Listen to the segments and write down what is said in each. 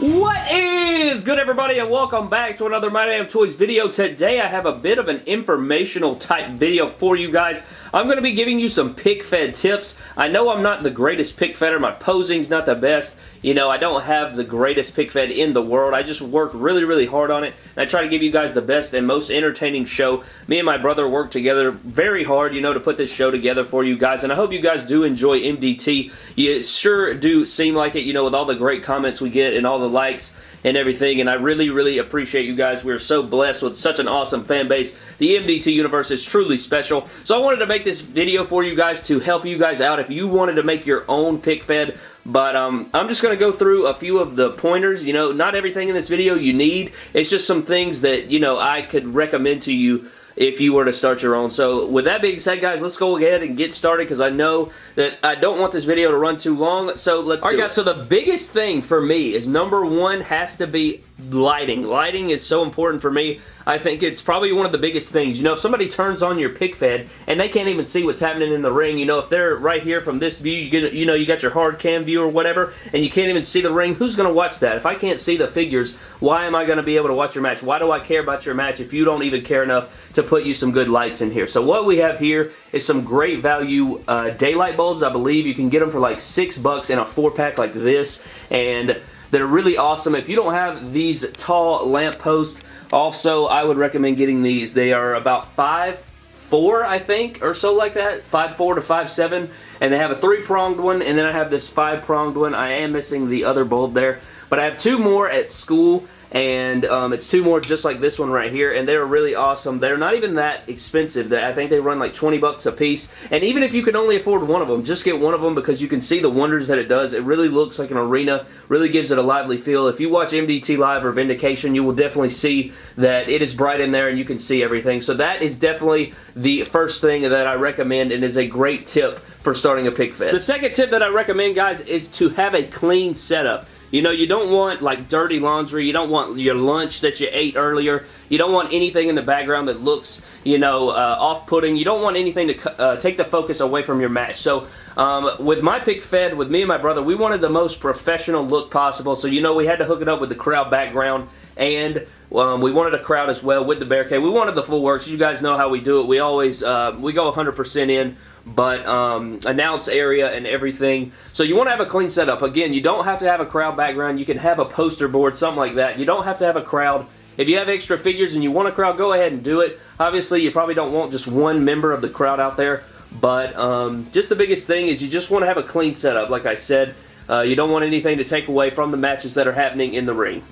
What is good everybody and welcome back to another My Damn Toys video. Today I have a bit of an informational type video for you guys. I'm going to be giving you some pic fed tips. I know I'm not the greatest pic fedder. My posing's not the best. You know, I don't have the greatest pic fed in the world. I just work really, really hard on it. And I try to give you guys the best and most entertaining show. Me and my brother work together very hard, you know, to put this show together for you guys. And I hope you guys do enjoy MDT. You sure do seem like it, you know, with all the great comments we get and all the likes and everything, and I really, really appreciate you guys. We're so blessed with such an awesome fan base. The MDT universe is truly special, so I wanted to make this video for you guys to help you guys out. If you wanted to make your own pic fed, but um, I'm just going to go through a few of the pointers. You know, not everything in this video you need. It's just some things that, you know, I could recommend to you if you were to start your own. So with that being said, guys, let's go ahead and get started because I know that I don't want this video to run too long. So let's All right, guys, it. so the biggest thing for me is number one has to be lighting. Lighting is so important for me. I think it's probably one of the biggest things. You know, if somebody turns on your pic fed and they can't even see what's happening in the ring, you know, if they're right here from this view, you get, you know, you got your hard cam view or whatever, and you can't even see the ring, who's going to watch that? If I can't see the figures, why am I going to be able to watch your match? Why do I care about your match if you don't even care enough to put you some good lights in here? So what we have here is some great value uh, daylight bulbs. I believe you can get them for like six bucks in a four pack like this, and they're really awesome. If you don't have these tall lamp posts, also, I would recommend getting these. They are about five four, I think, or so like that. Five four to five seven, and they have a three-pronged one, and then I have this five-pronged one. I am missing the other bulb there, but I have two more at school, and um, it's two more just like this one right here and they're really awesome. They're not even that expensive. I think they run like 20 bucks a piece. And even if you can only afford one of them just get one of them because you can see the wonders that it does. It really looks like an arena really gives it a lively feel. If you watch MDT Live or Vindication you will definitely see that it is bright in there and you can see everything. So that is definitely the first thing that I recommend and is a great tip for starting a pic fed. The second tip that I recommend guys is to have a clean setup you know, you don't want like dirty laundry. You don't want your lunch that you ate earlier. You don't want anything in the background that looks, you know, uh, off-putting. You don't want anything to uh, take the focus away from your match. So um, with my pic fed, with me and my brother, we wanted the most professional look possible. So, you know, we had to hook it up with the crowd background and um, we wanted a crowd as well with the barricade. We wanted the full works. You guys know how we do it. We always, uh, we go 100% in but um, announce area and everything. So you want to have a clean setup. Again, you don't have to have a crowd background. You can have a poster board, something like that. You don't have to have a crowd. If you have extra figures and you want a crowd, go ahead and do it. Obviously, you probably don't want just one member of the crowd out there, but um, just the biggest thing is you just want to have a clean setup, like I said. Uh, you don't want anything to take away from the matches that are happening in the ring.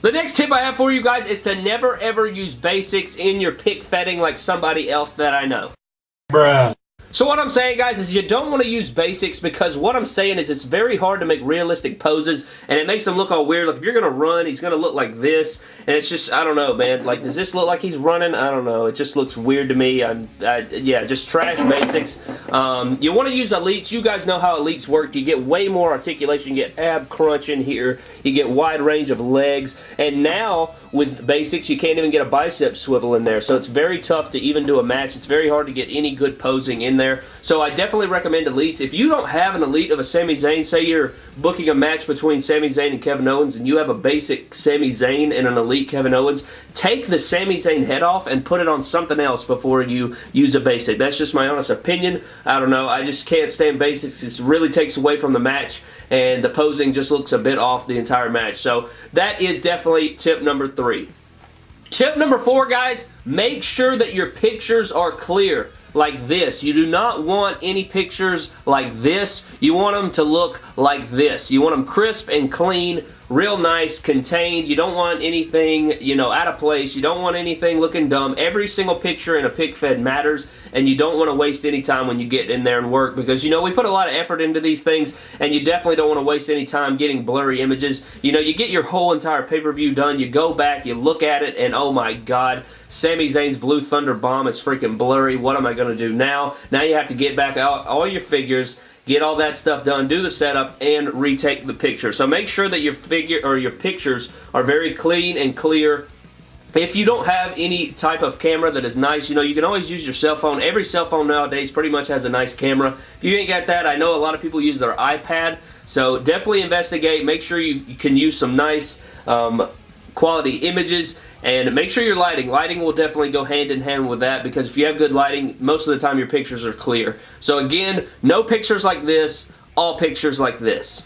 The next tip I have for you guys is to never ever use basics in your pic fedding like somebody else that I know. Bruh. So what I'm saying, guys, is you don't want to use basics because what I'm saying is it's very hard to make realistic poses, and it makes them look all weird. Like, if you're going to run, he's going to look like this, and it's just, I don't know, man. Like, does this look like he's running? I don't know. It just looks weird to me. I'm, I, yeah, just trash basics. Um, you want to use elites. You guys know how elites work. You get way more articulation. You get ab crunch in here. You get wide range of legs, and now with basics, you can't even get a bicep swivel in there, so it's very tough to even do a match. It's very hard to get any good posing in there, so I definitely recommend elites. If you don't have an elite of a Sami Zayn, say you're booking a match between Sami Zayn and Kevin Owens, and you have a basic Sami Zayn and an elite Kevin Owens, take the Sami Zayn head off and put it on something else before you use a basic. That's just my honest opinion. I don't know. I just can't stand basics. It really takes away from the match, and the posing just looks a bit off the entire match. So that is definitely tip number three. Tip number four, guys, make sure that your pictures are clear like this. You do not want any pictures like this. You want them to look like this. You want them crisp and clean, real nice, contained. You don't want anything, you know, out of place. You don't want anything looking dumb. Every single picture in a pic fed matters, and you don't want to waste any time when you get in there and work because, you know, we put a lot of effort into these things, and you definitely don't want to waste any time getting blurry images. You know, you get your whole entire pay-per-view done, you go back, you look at it, and oh my god, Sami Zayn's Blue Thunder Bomb is freaking blurry. What am I going to do now? Now you have to get back out all your figures, get all that stuff done, do the setup, and retake the picture. So make sure that your figure or your pictures are very clean and clear if you don't have any type of camera that is nice, you know, you can always use your cell phone. Every cell phone nowadays pretty much has a nice camera. If you ain't got that, I know a lot of people use their iPad, so definitely investigate. Make sure you, you can use some nice um, quality images and make sure your lighting. Lighting will definitely go hand in hand with that because if you have good lighting, most of the time your pictures are clear. So again, no pictures like this, all pictures like this.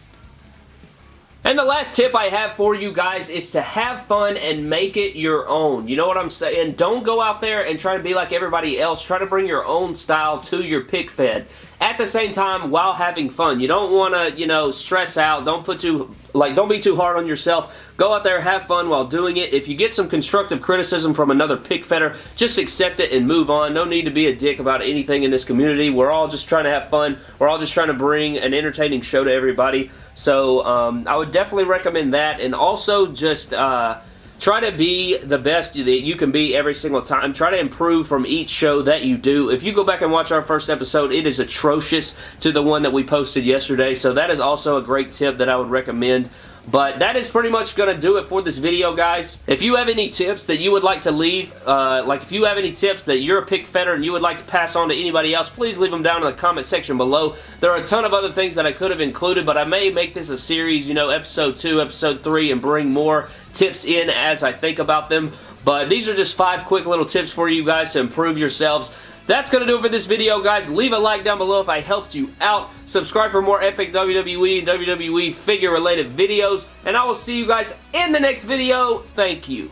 And the last tip I have for you guys is to have fun and make it your own. You know what I'm saying? Don't go out there and try to be like everybody else. Try to bring your own style to your pic fed. At the same time, while having fun. You don't want to, you know, stress out. Don't put too, like, don't be too hard on yourself. Go out there, have fun while doing it. If you get some constructive criticism from another pic fedder, just accept it and move on. No need to be a dick about anything in this community. We're all just trying to have fun. We're all just trying to bring an entertaining show to everybody. So um, I would definitely recommend that. And also just... Uh, try to be the best that you can be every single time. Try to improve from each show that you do. If you go back and watch our first episode, it is atrocious to the one that we posted yesterday. So that is also a great tip that I would recommend. But that is pretty much going to do it for this video, guys. If you have any tips that you would like to leave, uh, like if you have any tips that you're a pic fedder and you would like to pass on to anybody else, please leave them down in the comment section below. There are a ton of other things that I could have included, but I may make this a series, you know, episode 2, episode 3, and bring more tips in as I think about them. But these are just five quick little tips for you guys to improve yourselves. That's going to do it for this video, guys. Leave a like down below if I helped you out. Subscribe for more epic WWE and WWE figure-related videos. And I will see you guys in the next video. Thank you.